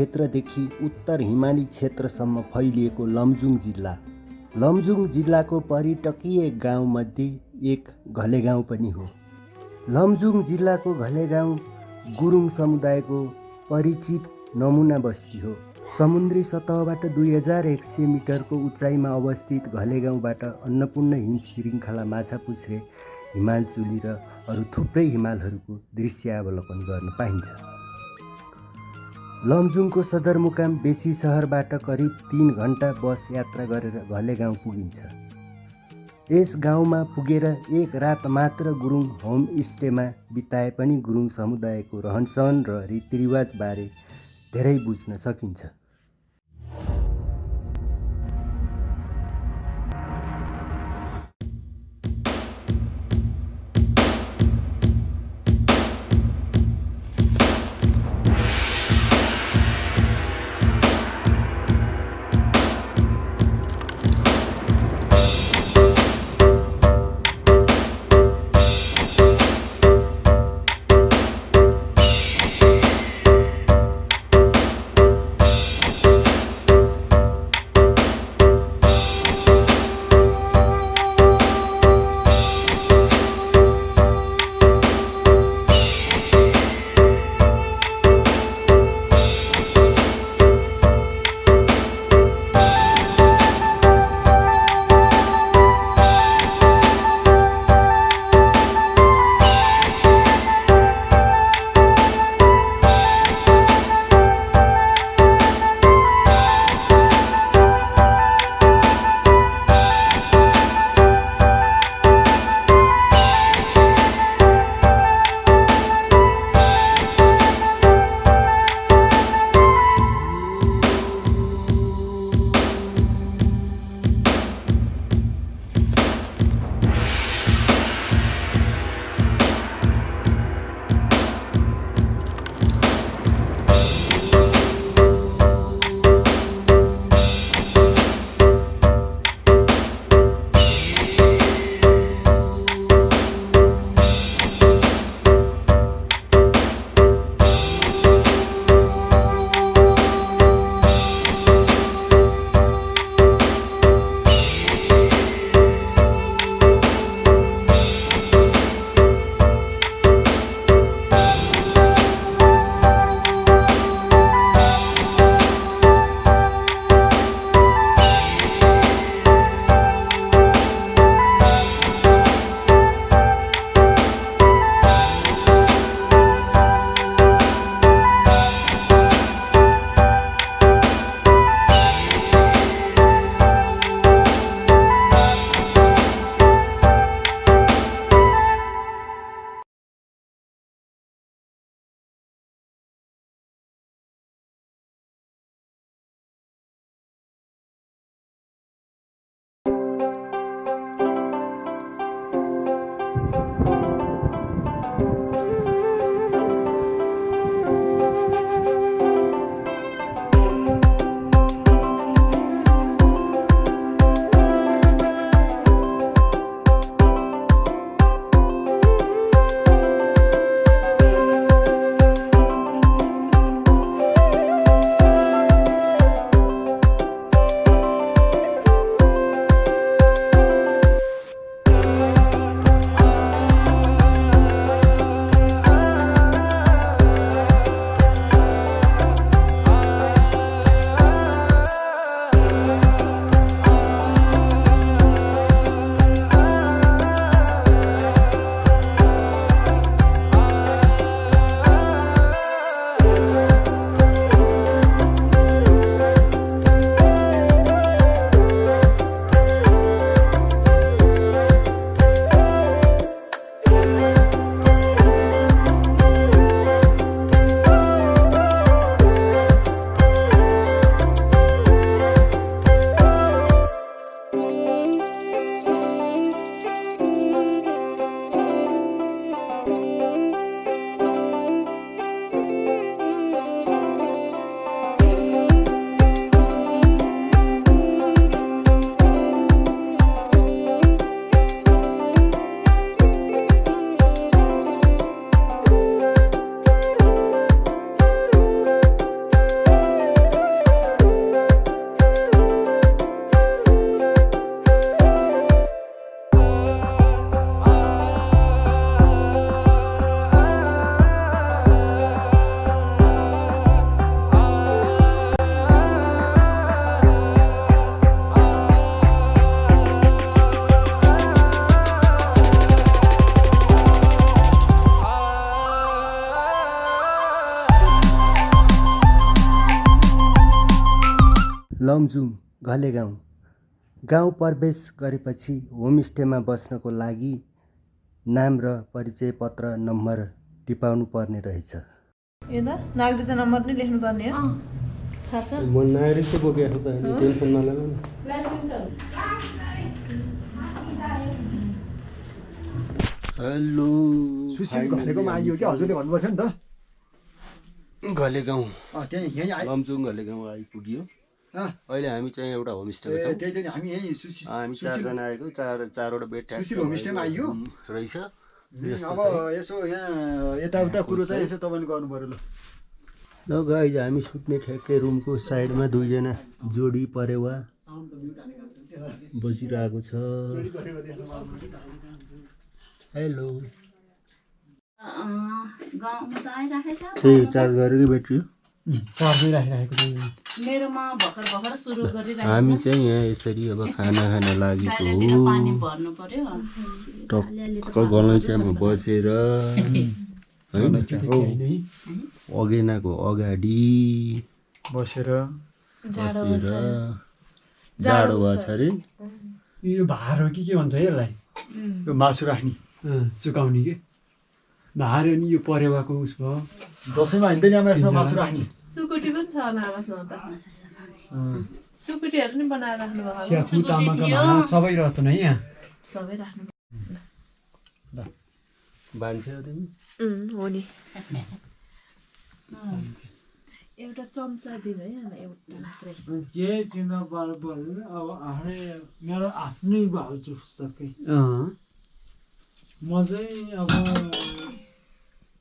क्षेत्रदेखि उत्तर हिमाली क्षेत्रसम्म फैलिएको लमजुङ जिल्ला। लमजुङ जिल्लाको पर्यटकीय गाउँमध्ये एक घले गाउँ पनि हो। लमजुङ जिल्लाको घले गाउँ गुरुङ समुदायको परिचित नमुना बस्ती हो। समुद्री सतहबाट दुई हजार एक सय मिटरको उचाइमा अवस्थित घले गाउँबाट अन्नपूर्ण हिम श्रृङ्खला माछापुच्छ्रे हिमालचुली र अरू थुप्रै हिमालहरूको दृश्यावलोकन गर्न पाइन्छ। लमजुङको सदरमुकाम बेसी सहरबाट करिब तिन घन्टा बस यात्रा गरेर घले गाउँ पुगिन्छ। यस गाउँमा पुगेर एक रात मात्र गुरुङ होमस्टेमा बिताए पनि गुरुङ समुदायको रहनसहन र रीतिरिवाजबारे धेरै बुझ्न सकिन्छ। लमजुङ घले गाउँ गाउँ प्रवेश गरेपछि होमस्टेमा बस्नको लागि नाम र परिचय पत्र नम्बर टिपाउनु पर्ने रहेछ। त नागरिकता नम्बर पनि लेख्नु पर्ने हो थाहा छ। म नागरिक चाहिँ बोकेको छु त टेन्सन नलिनु हेलो। सुशील घलेकोमा आइयो क्या? हजुरले भन्नुभएको थियो नि घले गाउँ त अँ, त्यहीँ यहीँ आइ लमजुङ घले गाउँ आइपुग्यो। अहिले हामी चाहिँ एउटा होमस्टेमा छौँ त्यही त्यही हामी यहीँ सुशील हामी चारजना आएको चार चारवटा बेड सुशील होमस्टेमा आइयो? रहेछ। अब। यसो यहाँ यताउता कुरो चाहिँ यसो तपाईँले गर्नु पऱ्यो ल। ल गाइज हामी सुत्ने ठ्याक्कै रुमको साइडमा दुईजना जोडी परेवा बसिरहेको छ। हेलो गाउँमा त आइराखेछ। त्यही चार्ज गरेकै ब्याट्री हो हामी गरिरहेको छ। चाहिँ यहाँ यसरी अब खाना खान लागेको डालिएर पानी हो भर्नु पर्यो। टक्क गलैँचामा बसेर अगेनाको अगाडि बसेर बसेर जाडो भएको छ अरे। यो भार हो कि के भन्छ है यसलाई? यो मासु राख्ने सुकाउने के? भार अनि यो परेवाको उस भयो दसैँमा हिँड्दैन यसमा मासु राख्ने सुकुटी पनि छ आवाजमा त सुकुटीहरू पनि बनाएर राख्नु भएको होला। स्याफु तामाका भाँडा सबै रहँदैन है यहाँ सबै राख्नु भान्से हो तिमी हो नि एउटा चम्चा दिनु है एउटा मात्रै के चिन्ता अब आफ्नै मेरो आफ्नै भाउ सबै अँ, म चाहिँ अब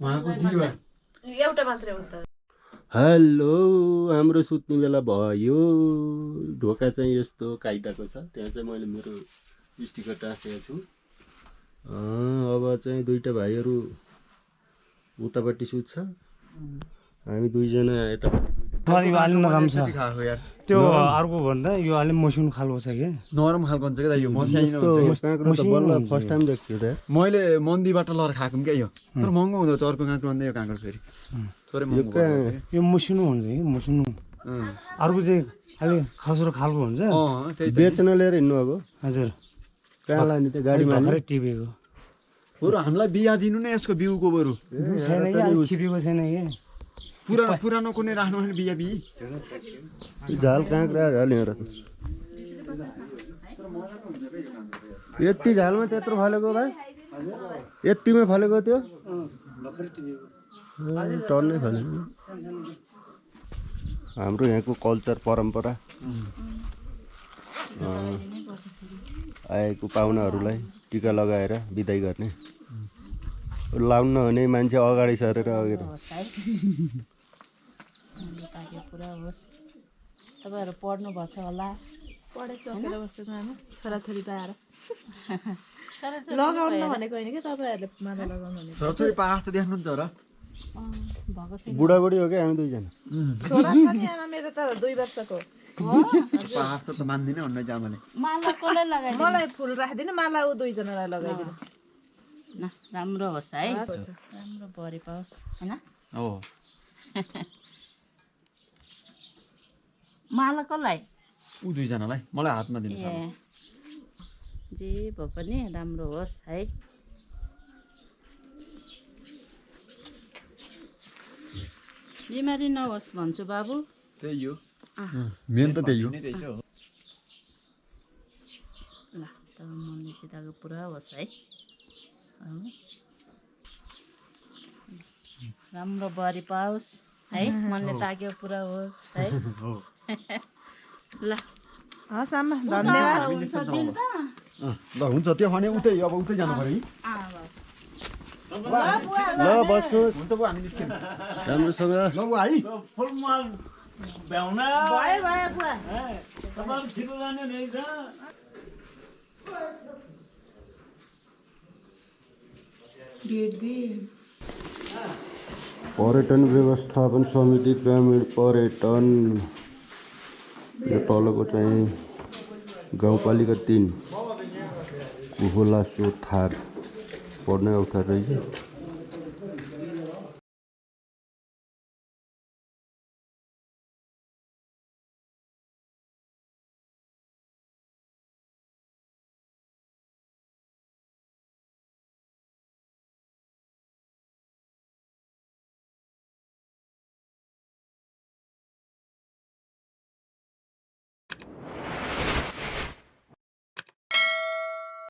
उहाँको दिवा एउटा मात्रै हो त। हेलो हाम्रो सुत्ने बेला भयो। ढोका चाहिँ यस्तो काइदाको छ त्यहाँ चाहिँ मैले मेरो स्टिकर टाँसेको छु। अँ, अब चाहिँ दुईवटा भाइहरू उतापट्टि सुत्छ। हामी दुईजना यतापट्टि खाएको यार। त्यो अर्को भन्दा यो अलिक मसिनो खालको छ कि। नरम खालको हुन्छ क्या यो फर्स्ट टाइम देख्छु त मैले मन्दीबाट लगेर खाएको क्या यो। तर महँगो हुँदो अर्को काँक्रो भन्दा यो काँक्रो फेरि। थोरै महँगो यो मसिनो हुन्छ कि मसिनो। अर्को चाहिँ अलिक खस्रो खालको हुन्छ। बेच्न लिएर हिँड्नु अब हजुर। कहाँ लाने त गाडीमा टिपेको। बरु हामीलाई बिहा दिनु नै यसको बिउको बरु। छैन कि छिपेको छैन कि। पुरानो पुरानो कुनै राख्नु भने बिहा बिही यो झाल काँक्रा झाल यहाँ। यति झालमा त्यत्रो फलेको भाइ? यतिमै फलेको त्यो? ए, टन्नै फलेको। हाम्रो यहाँको कल्चर परम्परा। आएको पाहुनाहरूलाई टिका लगाएर बिदाई गर्ने। लाउन नहुने मान्छे अगाडि सरेर अगाडि। हाम्रो ताके पुरा होस् तपाईँहरू पढ्नु भएको छ होला पढाइसकेर छोराछोरी पाएर। लगाउनु भनेको होइन कि तपाईँहरूले माला लगाउनु भनेको? छोराछोरी पास त देख्नुहुन्छ र अँ, भएको छैन। बुढाबुढी हो क्या हामी दुईजना? छोरा छ नि आमा मेरो त दुई वर्षको। पास त मान्दिनँ भन्ने जामाले माला कसलाई लगाइदिनु? मलाई फुल राखिदिनु माला ऊ दुईजनालाई लगाइदिनु। न राम्रो होस् है। राम्रो भरि पाओस् होइन? हो। माला कसलाई ऊ दुईजनालाई। मलाई हातमा दिनु ए। जे भए पनि राम्रो होस् है। बिमारी नहोस् भन्छु बाबु। त्यही हो। मेन त त्यही हो। ल तब मनले चिताएको पुरा होस् है। राम्रो बरी पाओस् है। मनले ताक्यो पुरा होस् है। ल। हस् आमा धन्यवाद। हुन्छ दिनु त अँ, ल हुन्छ त्यो भने उतै अब उतै जानु पऱ्यो है ल बस्नुहोस् हुन्छ बुवा हामी निस्क्यौँ। राम्रोसँग। ल बुवा है फुलमाल भ्याउन। भयो भयो बुवा। तपाईँहरू छिटो जाने रहेछ पर्यटन व्यवस्थापन समिति ग्रामीण पर्यटन। यो तलको चाहिँ गाउँपालिका तिन कुहोला सोथार पढ्नै अप्ठ्यारो रहेछ।